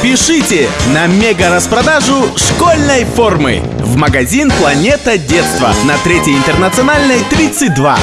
Спешите на мега-распродажу школьной формы в магазин «Планета детства» на Третьей интернациональной 32.